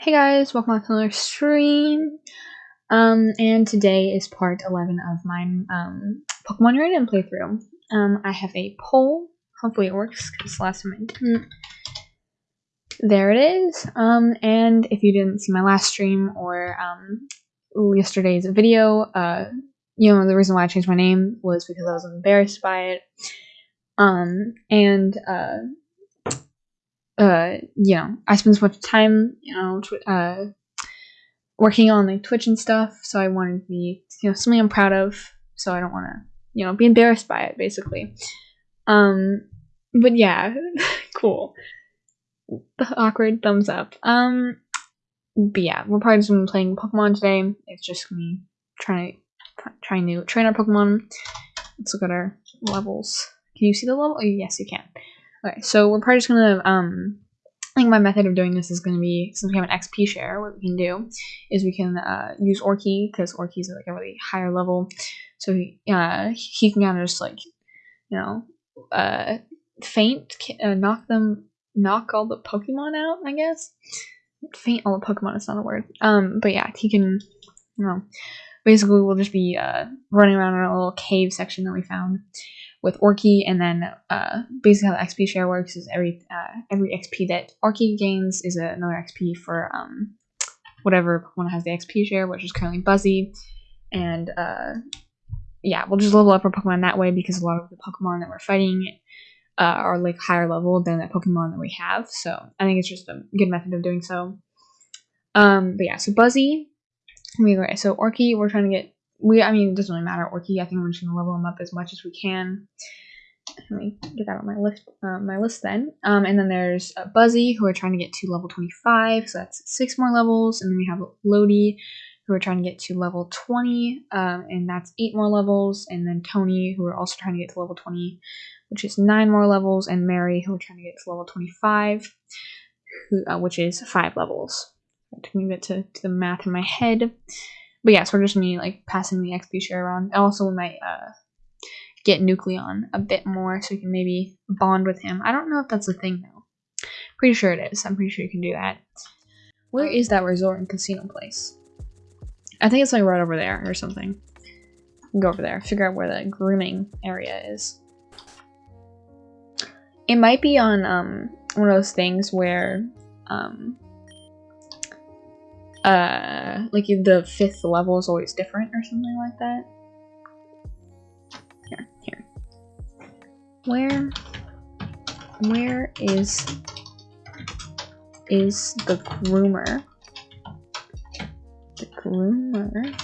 Hey guys, welcome back to another stream. Um, and today is part 11 of my um, Pokemon Random playthrough. Um, I have a poll. Hopefully it works, because last time I didn't. There it is. Um, and if you didn't see my last stream or um, yesterday's video, uh, you know, the reason why I changed my name was because I was embarrassed by it. Um, and, uh, uh, you know, I spend so much time, you know, uh, working on like Twitch and stuff. So I wanted to be, you know, something I'm proud of. So I don't want to, you know, be embarrassed by it, basically. Um, but yeah, cool. The awkward thumbs up. Um, but yeah, we're probably just gonna be playing Pokemon today. It's just me trying to trying to train our Pokemon. Let's look at our levels. Can you see the level? Oh, yes, you can. Okay, so we're probably just gonna, um, I think my method of doing this is gonna be, since we have an XP share, what we can do is we can uh, use Orky, because Orky's like a really higher level, so he, uh, he can kind of just like, you know, uh, faint, uh, knock them, knock all the Pokemon out, I guess? Faint all the Pokemon is not a word. Um, but yeah, he can, you know, basically we'll just be, uh, running around in a little cave section that we found with Orky, and then uh, basically how the XP share works is every uh, every XP that Orky gains is another XP for um, whatever Pokemon has the XP share, which is currently Buzzy, and uh, yeah, we'll just level up our Pokemon that way because a lot of the Pokemon that we're fighting uh, are like higher level than the Pokemon that we have, so I think it's just a good method of doing so. Um, but yeah, so Buzzy, so Orky, we're trying to get we I mean it doesn't really matter Orky. I think we're just gonna level him up as much as we can. Let me get that on my list uh, my list then. Um, and then there's uh, Buzzy who are trying to get to level 25, so that's six more levels. And then we have Lodi who are trying to get to level 20, um, and that's eight more levels. And then Tony who are also trying to get to level 20, which is nine more levels. And Mary who are trying to get to level 25, who, uh, which is five levels. It took me a bit to, to the math in my head. But yeah, so we're just me like passing the XP share around. Also, we might uh, get Nucleon a bit more so we can maybe bond with him. I don't know if that's a thing though. Pretty sure it is. I'm pretty sure you can do that. Where is that resort and casino place? I think it's like right over there or something. Go over there, figure out where the grooming area is. It might be on um, one of those things where um, uh, like the fifth level is always different or something like that. Here, here. Where, where is, is the groomer? The groomer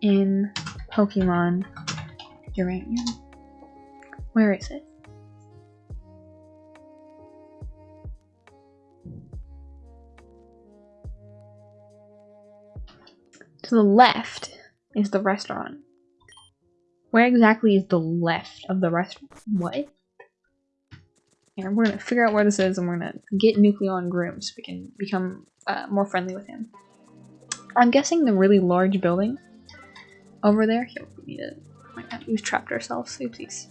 in Pokemon Uranium. Where is it? To the left is the restaurant. Where exactly is the left of the restaurant? What? And we're gonna figure out where this is and we're gonna get Nucleon groomed so we can become uh, more friendly with him. I'm guessing the really large building over there. Here, we need to. Oh we've trapped ourselves. Oopsies.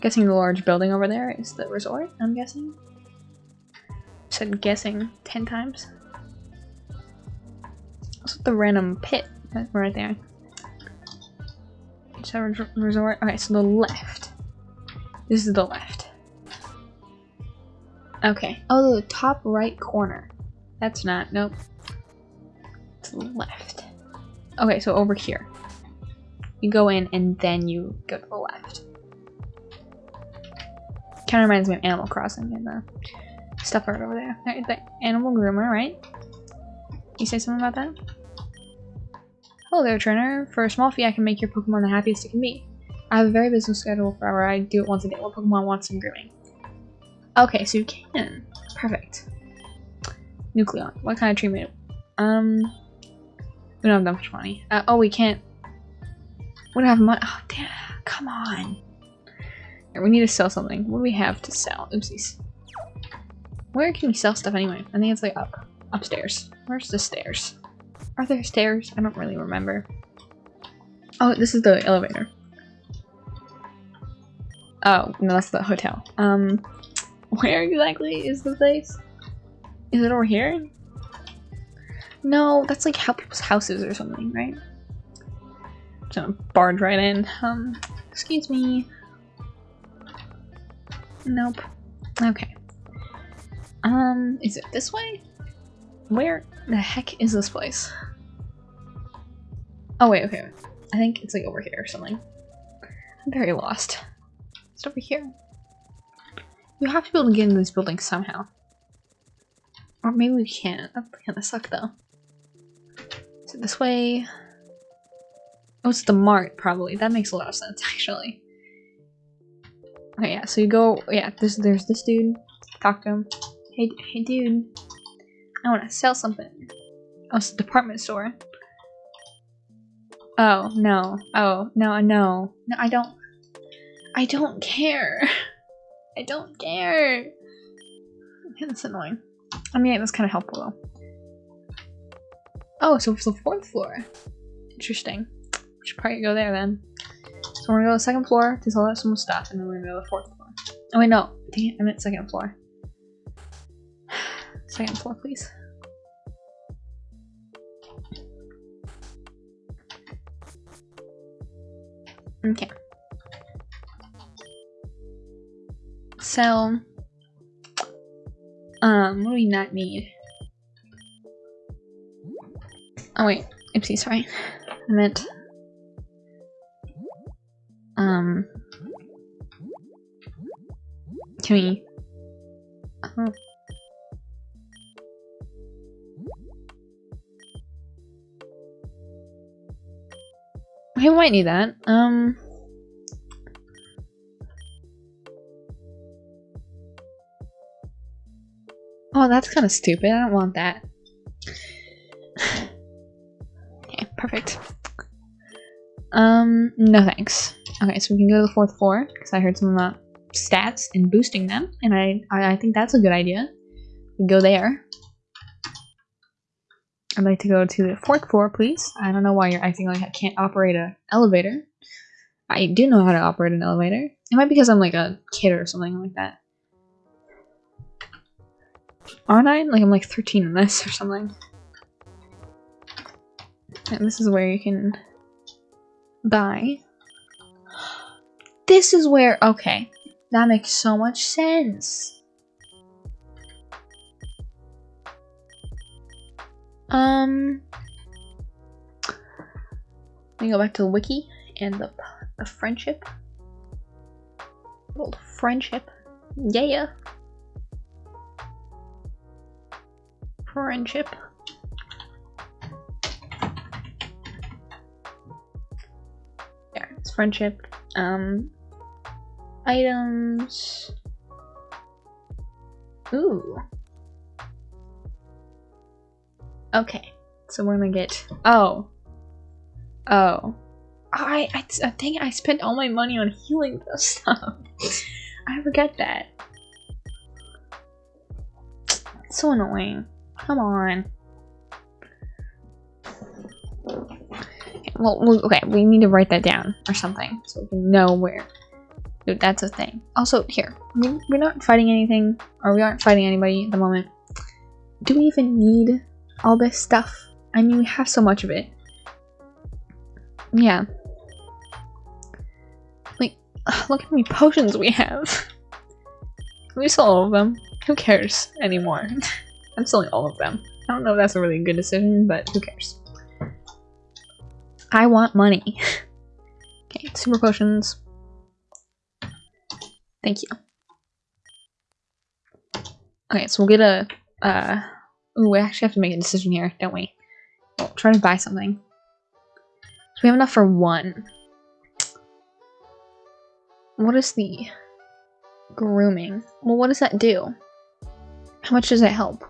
Guessing the large building over there is the resort, I'm guessing. Said guessing 10 times. What's the random pit right there? Resort. Okay, so the left. This is the left. Okay. Oh, the top right corner. That's not. Nope. To the left. Okay, so over here. You go in and then you go to the left. Kind of reminds me of Animal Crossing and the stuff right over there. Right, the animal groomer, right? You say something about that? Hello there, trainer. For a small fee, I can make your Pokemon the happiest it can be. I have a very busy schedule for I do it once a day. What Pokemon wants some grooming? Okay, so you can. Perfect. Nucleon. What kind of treatment? Um, we don't have that much money. Uh, oh, we can't. We don't have money. Oh, damn. Come on. Here, we need to sell something. What do we have to sell? Oopsies. Where can we sell stuff anyway? I think it's like up. Upstairs. Where's the stairs? Are there stairs? I don't really remember. Oh, this is the elevator. Oh, no, that's the hotel. Um, where exactly is the place? Is it over here? No, that's like how people's houses or something, right? Just gonna barge right in. Um, excuse me. Nope. Okay. Um, is it this way? Where the heck is this place? Oh wait, okay. I think it's like over here or something. I'm very lost. It's over here. You have to be able to get into these buildings somehow. Or maybe we can't. Oh, that kind of suck though. Is it this way? Oh, it's the mart, probably. That makes a lot of sense, actually. Okay, yeah, so you go, yeah, there's, there's this dude. Talk to him. Hey, hey dude. I want to sell something. Oh, it's a department store. Oh, no. Oh, no, no. No, I don't. I don't care. I don't care. That's annoying. I mean, that's kind of helpful though. Oh, so it's the fourth floor. Interesting. We should probably go there then. So we're gonna go to the second floor to sell out some stuff, and then we're gonna go to the fourth floor. Oh wait, no. Dang it, I meant second floor. Second floor, please. Okay. So, um, what do we not need? Oh wait, oopsie, sorry. I meant, um, can we, oh. We might need that. Um, Oh, that's kind of stupid. I don't want that. okay, perfect. Um, no thanks. Okay, so we can go to the fourth floor, because I heard some about stats and boosting them, and I, I, I think that's a good idea. We go there. I'd like to go to the fourth floor, please. I don't know why you're acting like I can't operate an elevator. I do know how to operate an elevator. It might be because I'm like a kid or something like that. Aren't I? Like I'm like 13 in this or something. And this is where you can buy. This is where, okay. That makes so much sense. Um, let me go back to the wiki and the, the friendship. Old friendship. Yeah. friendship. Yeah, it's friendship. Um, items. Ooh. Okay, so we're gonna get. Oh. Oh. I, I, uh, I think I spent all my money on healing this stuff. I forget that. It's so annoying. Come on. Well, okay, we need to write that down or something so we can know where. Dude, that's a thing. Also, here, we're not fighting anything, or we aren't fighting anybody at the moment. Do we even need all this stuff? I mean, we have so much of it. Yeah. Like, look how many potions we have. We sell all of them. Who cares anymore? I'm selling all of them. I don't know if that's a really good decision, but who cares? I want money. okay, super potions. Thank you. Okay, so we'll get a, uh, ooh, we actually have to make a decision here, don't we? Try to buy something. So we have enough for one. What is the grooming? Well, what does that do? How much does that help?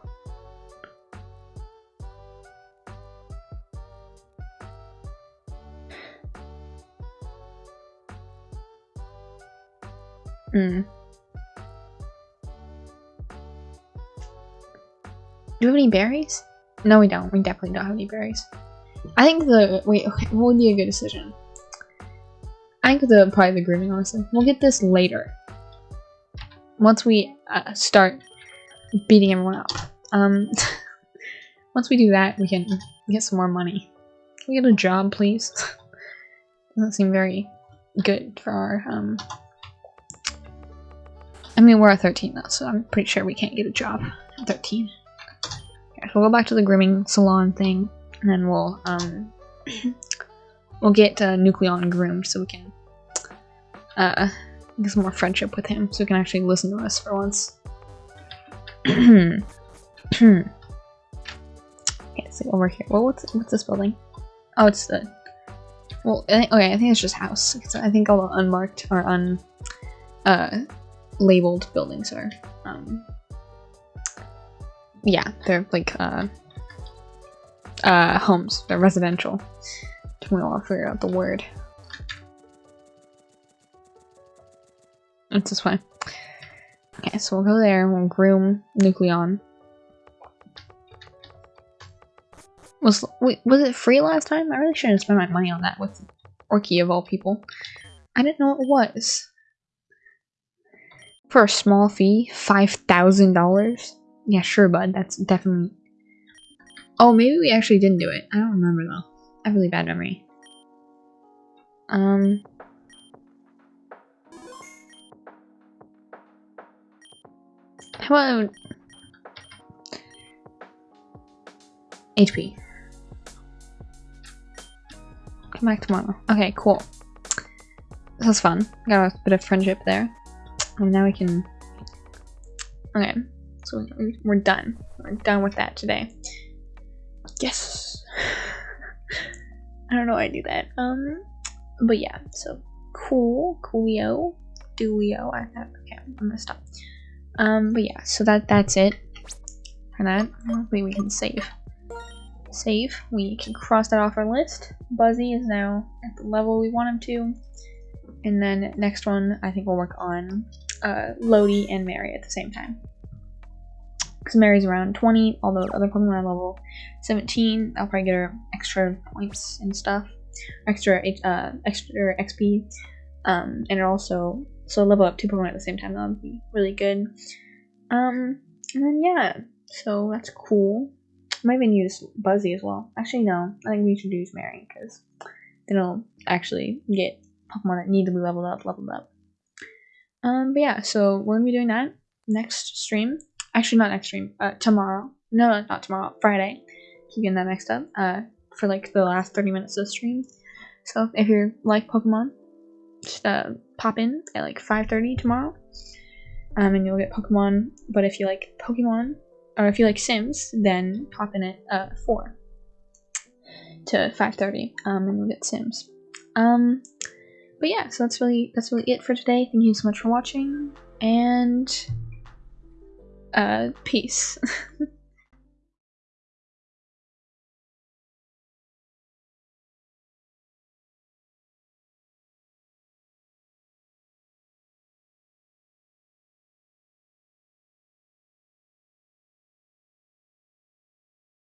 Hmm. Do we have any berries? No, we don't. We definitely don't have any berries. I think the wait. Okay, what would be a good decision? I think the probably the grooming. Honestly, we'll get this later. Once we uh, start beating everyone up. Um, once we do that, we can get some more money. Can we get a job, please? Doesn't seem very good for our, um... I mean, we're at 13 though, so I'm pretty sure we can't get a job at 13. We'll go back to the grooming salon thing, and then we'll, um... we'll get uh, Nucleon groomed so we can, uh, get some more friendship with him, so he can actually listen to us for once. okay, so over here. Well, what's what's this building? Oh, it's the. Well, okay, I think it's just house. I think all the unmarked or un, uh, labeled buildings are, um, yeah, they're like uh, uh, homes. They're residential. We'll figure out the word. It's this way. Okay, so we'll go there and we'll groom Nucleon. Was wait, was it free last time? I really shouldn't spend my money on that with Orky of all people. I didn't know it was. For a small fee, $5,000? Yeah, sure, bud. That's definitely... Oh, maybe we actually didn't do it. I don't remember, though. I have really bad memory. Um... How about... HP. Come back tomorrow. Okay, cool. This was fun. Got a bit of friendship there. And now we can... Okay, so we're done. We're done with that today. Yes! I don't know why I do that. Um, but yeah, so cool, coolio, doolio. I have, okay, I'm gonna stop. Um, but yeah, so that that's it for that. Hopefully we can save. Save. We can cross that off our list. Buzzy is now at the level we want him to. And then next one, I think we'll work on uh, Lodi and Mary at the same time. Because Mary's around 20, although other Pokemon are level 17. I'll probably get her extra points and stuff. Extra, uh, extra XP. Um, and it also so level up two Pokemon at the same time, that would be really good. Um, and then yeah, so that's cool. Might even use Buzzy as well. Actually, no, I think we should use Mary, because then it'll actually get Pokemon that need to be leveled up, leveled up. Um, but yeah, so we're gonna be doing that next stream. Actually, not next stream, uh, tomorrow. No, not tomorrow, Friday. Keep getting that mixed up. Uh, for like the last 30 minutes of the stream. So if you like Pokemon, just uh, pop in at like 5.30 tomorrow um, and you'll get Pokemon. But if you like Pokemon, or if you like Sims, then pop in at uh, 4 to 5.30 um, and you'll get Sims. Um, but yeah, so that's really that's really it for today. Thank you so much for watching, and uh, peace.